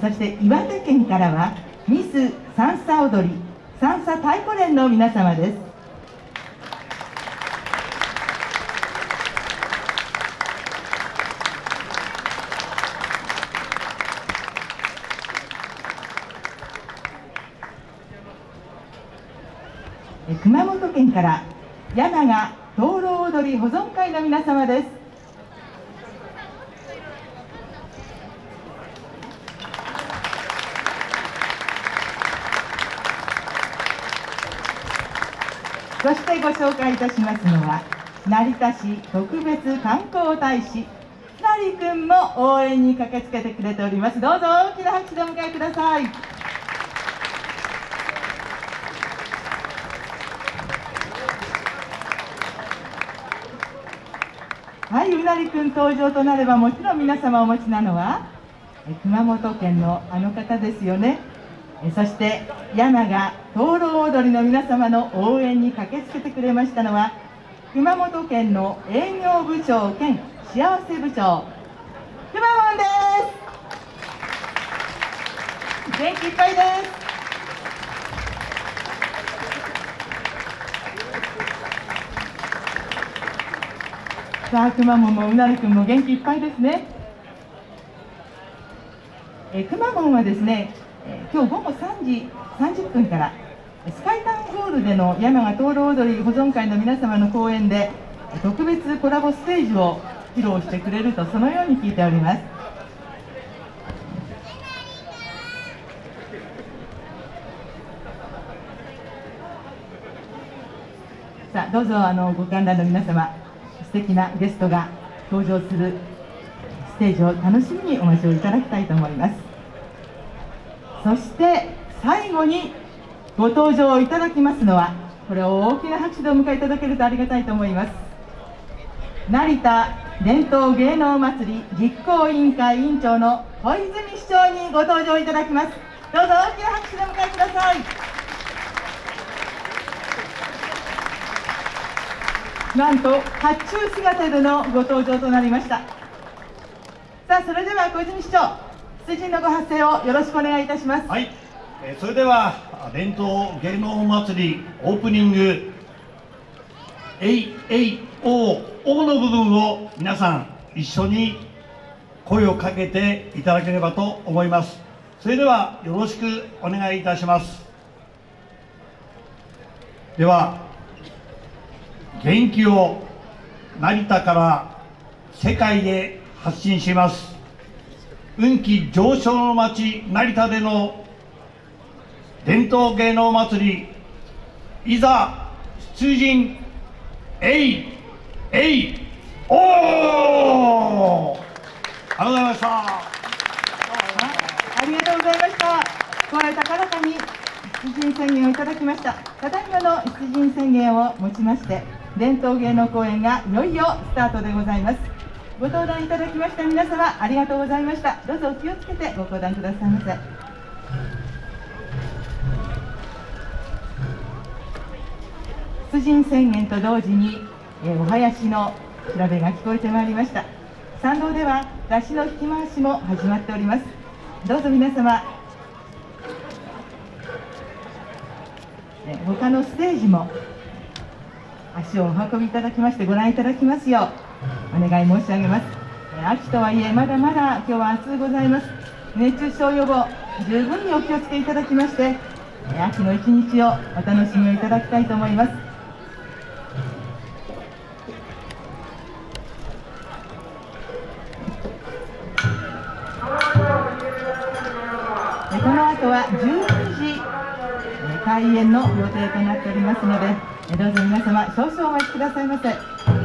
そして岩手県からはミス三叉踊り三叉太鼓連の皆様です。熊本県から山賀灯籠踊り保存会の皆様です。そしてご紹介いたしますのは成田市特別観光大使成君も応援に駆けつけてくれております。どうぞ大きな拍手でお迎えください。はい、うなりくん登場となればもちろん皆様お持ちなのは熊本県のあの方ですよね。そして山が灯籠踊りの皆様の応援に駆けつけてくれましたのは熊本県の営業部長兼幸せ部長くまモンです。元気いっぱいです。さあ、くまモンもうなるくんも元気いっぱいですね。えくまモンはですね、え今日午後3時30分からスカイタウンホールでの山賀灯籠踊り保存会の皆様の公演で特別コラボステージを披露してくれるとそのように聞いております。さあどうぞあのご観覧の皆様素敵なゲストが登場するステージを楽しみにお待ちをいただきたいと思います。そして最後にご登場いただきますのはこれを大きな拍手でお迎えいただけるとありがたいと思います。成田伝統芸能祭り実行委員会委員長の小泉市長にご登場いただきます。どうぞ大きな拍手でお迎えください。なんと甲冑姿でのご登場となりました。さあそれでは小泉市長出陣のご発声をよろしくお願いいたします。はい、えー、それでは伝統芸能祭りオープニングえいえいおおの部分を皆さん一緒に声をかけていただければと思います。それではよろしくお願いいたします。では元気を成田から世界へ発信します。運気上昇の町成田での伝統芸能祭りいざ出陣えいえいおおありがとうございました。ありがとうございました。声高らかに出陣宣言をいただきました。ただいまの出陣宣言をもちまして伝統芸能公演がいよいよスタートでございます。ご登壇いただきました皆様ありがとうございました。どうぞお気をつけてご登壇くださいませ。出陣宣言と同時に、えお囃子の調べが聞こえてまいりました。参道では出しの引き回しも始まっております。どうぞ皆様え他のステージも足をお運びいただきましてご覧いただきますようお願い申し上げます。秋とはいえまだまだ今日は暑うございます。熱中症予防十分にお気をつけいただきまして秋の一日をお楽しみをいただきたいと思います。この後は12時開演の予定となっておりますのでどうぞ皆様少々お待ちくださいませ。